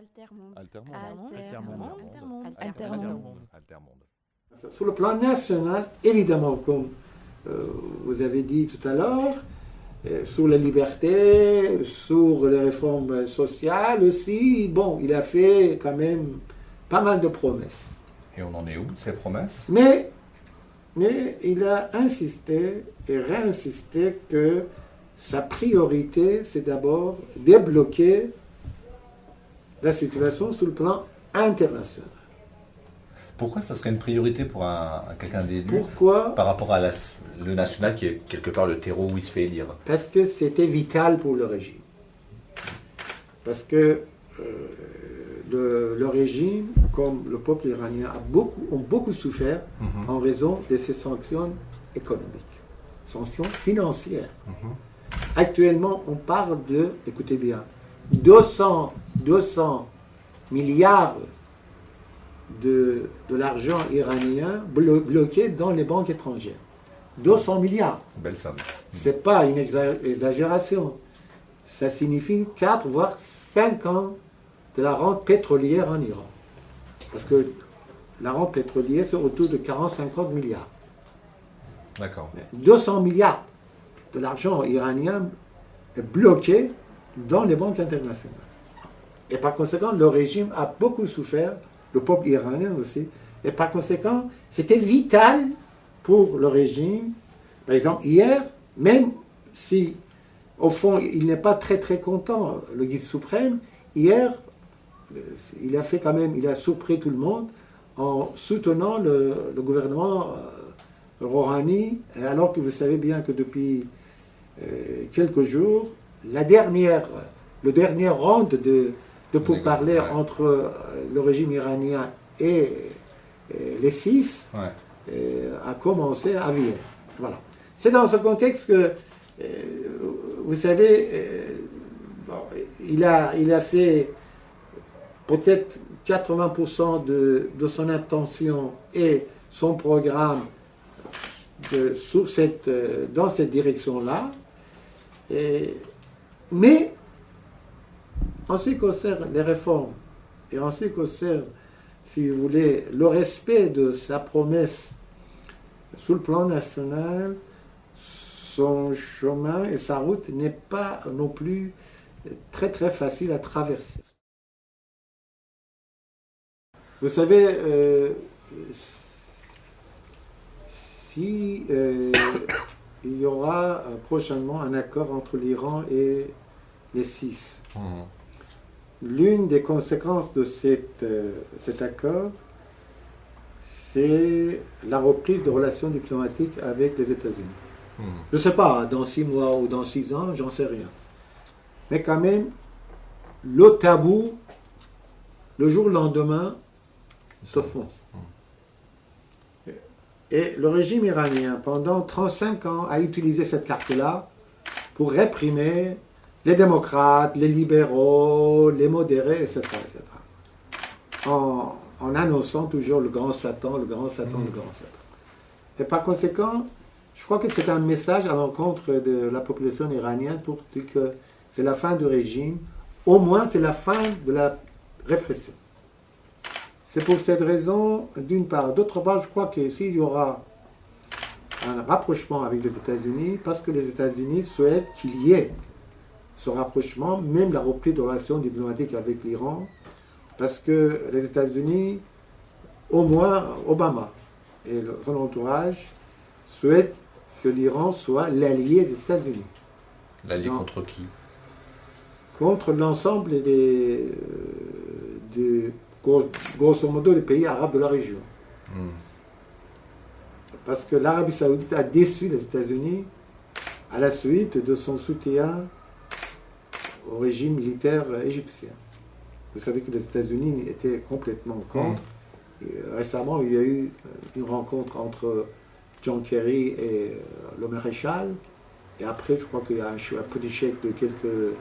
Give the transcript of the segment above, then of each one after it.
Altermonde. Altermonde. Altermonde. Altermonde. Altermonde. Altermonde. Sur le plan national, évidemment, comme euh, vous avez dit tout à l'heure, euh, sur la liberté, sur les réformes sociales aussi, bon, il a fait quand même pas mal de promesses. Et on en est où, ces promesses? Mais, mais il a insisté et réinsisté que sa priorité, c'est d'abord débloquer la situation sur le plan international. Pourquoi ça serait une priorité pour un, un- quelqu'un d'élu Pourquoi par rapport à la- le national qui est quelque part le terreau où il se fait élire? Parce que c'était vital pour le régime. Parce que euh, le, le régime, comme le peuple iranien, a beaucoup, ont beaucoup souffert Mhm. en raison de ces sanctions économiques, sanctions financières. Mhm. Actuellement, on parle de, écoutez bien, 200, 200 milliards de, de l'argent iranien blo- bloqué dans les banques étrangères. 200 milliards. Belle somme. C'est pas une exa- exagération. Ça signifie 4 voire 5 ans de la rente pétrolière en Iran. Parce que la rente pétrolière, c'est autour de 40-50 milliards. D'accord. 200 milliards de l'argent iranien est bloqué dans les banques internationales. Et par conséquent, le régime a beaucoup souffert, le peuple iranien aussi. Et par conséquent, c'était vital pour le régime. Par exemple, hier, même si, au fond, il n'est pas très très content, le guide suprême, hier, euh, il a fait quand même, il a surpris tout le monde en soutenant le, gouvernement euh, Rouhani, alors que vous savez bien que depuis euh, quelques jours, la dernière, le dernier round de, de pourparlers Ouais. entre euh, le régime iranien et, euh, les six Ouais. euh, a commencé à Vienne. Voilà. C'est dans ce contexte que, euh, vous savez, euh, bon, il, a, il a fait peut-être 80% de, de son intention et son programme de- sur cette, dans cette direction-là. Mais en ce qui concerne les réformes et en ce qui concerne, si vous voulez, le respect de sa promesse sur le plan national, son chemin et sa route n'est pas non plus très très facile à traverser. Vous savez, euh, si euh, il y aura prochainement un accord entre l'Iran et les six, Mhm. L'une des conséquences de cette, euh, cet accord, c'est la reprise de relations diplomatiques avec les États-Unis. Mhm. Je ne sais pas, dans six mois ou dans six ans, j'en sais rien. Mais quand même, le tabou, le jour au lendemain, se fond. Et le régime iranien, pendant 35 ans, a utilisé cette carte-là pour réprimer les démocrates, les libéraux, les modérés, etc. etc. En, annonçant toujours le grand Satan, le grand Satan, le grand Satan. Et par conséquent, je crois que c'est un message à l'encontre de la population iranienne pour dire que c'est la fin du régime, au moins c'est la fin de la répression. C'est pour cette raison, d'une part. D'autre part, je crois que s'il y aura un rapprochement avec les États-Unis, parce que les États-Unis souhaitent qu'il y ait ce rapprochement, même la reprise de relations diplomatiques avec l'Iran, parce que les États-Unis, au moins Obama et son entourage, souhaitent que l'Iran soit l'allié des États-Unis L'allié contre qui? contre l'ensemble des, euh, des- grosso modo, des pays arabes de la région. Mhm. Parce que l'Arabie saoudite a déçu les États-Unis à la suite de son soutien au régime militaire égyptien. Vous savez que les États-Unis étaient complètement contre. Et, euh, récemment, il y a eu euh, une rencontre entre John Kerry et euh, le maréchal. Et après, je crois qu'il y a un, un petit chèque de quelques,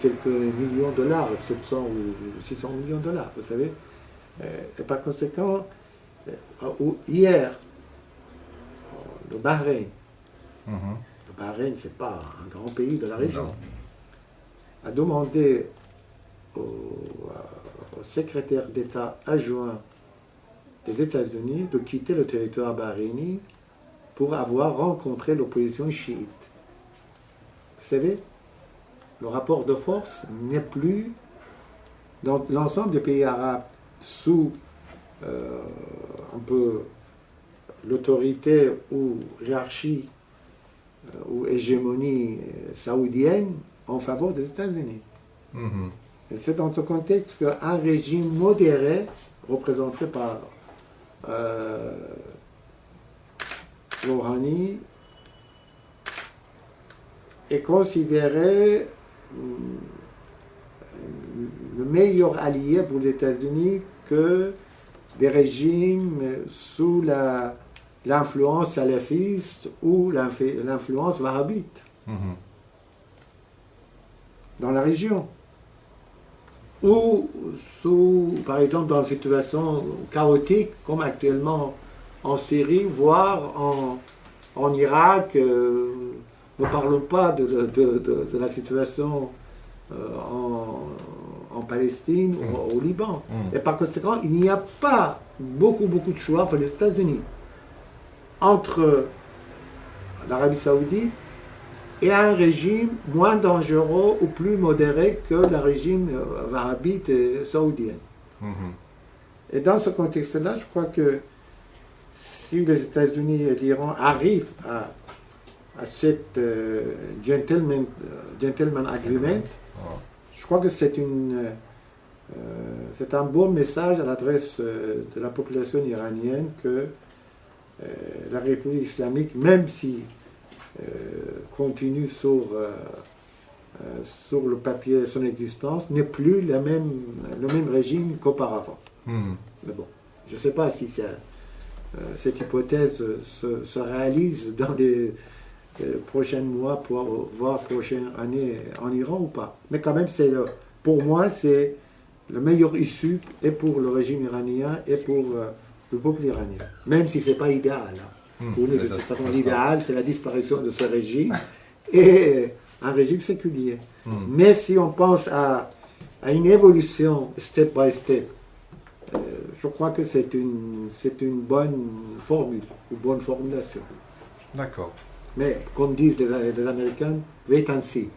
quelques millions de dollars, 700 ou 600 millions de dollars, vous savez. Et par conséquent, hier, le Bahreïn, Mhm. le Bahreïn, c'est pas un grand pays de la région, Non. A demandé au, au secrétaire d'État adjoint des États-Unis de quitter le territoire bahreïni pour avoir rencontré l'opposition chiite. Vous savez, le rapport de force n'est plus dans l'ensemble des pays arabes sous euh, un peu l'autorité ou hiérarchie euh, ou hégémonie euh, saoudienne en faveur des États-Unis. Mhm. Et c'est dans ce contexte qu'un régime modéré, représenté par euh, Rouhani, est considéré hum, le meilleur allié pour les États-Unis que des régimes sous l'influence salafiste ou l'influ- l'influence wahhabite Mhm. Dans la région. Ou sous, par exemple, dans une situation chaotique comme actuellement en Syrie, voire en, en Irak. euh, ne parlons pas de, de- de- de- de la situation euh, en, en Palestine ou au Liban. Mm. Et par conséquent, il n'y a pas beaucoup, beaucoup de choix pour les États-Unis entre l'Arabie saoudite et un régime moins dangereux ou plus modéré que le régime euh, wahhabite et saoudien. Mhm. Et dans ce contexte-là, je crois que si les États-Unis et l'Iran arrivent à, à cette euh, gentleman, euh, gentleman agreement, Ah. je crois que c'est une, euh, euh, c'est un bon message à l'adresse euh, de la population iranienne que euh, la République islamique, même si euh, continue sur, euh, euh, sur le papier son existence, n'est plus la même, le même régime qu'auparavant. Mhm. Mais bon, je ne sais pas si ça, euh, cette hypothèse se, se réalise dans les euh, prochains mois, voire prochaines années en Iran ou pas. Mais quand même, c'est pour moi, c'est le meilleur issue et pour le régime iranien et pour euh, le peuple iranien. Même si ce n'est pas idéal. Pour nous, Mais de toute façon, l'idéal, c'est la disparition de ce régime et un régime séculier. Mhm. Mais si on pense à, à une évolution step by step, euh, je crois que c'est une, c'est une bonne formule, une bonne formulation. D'accord. Mais comme disent les, les Américains, wait and see.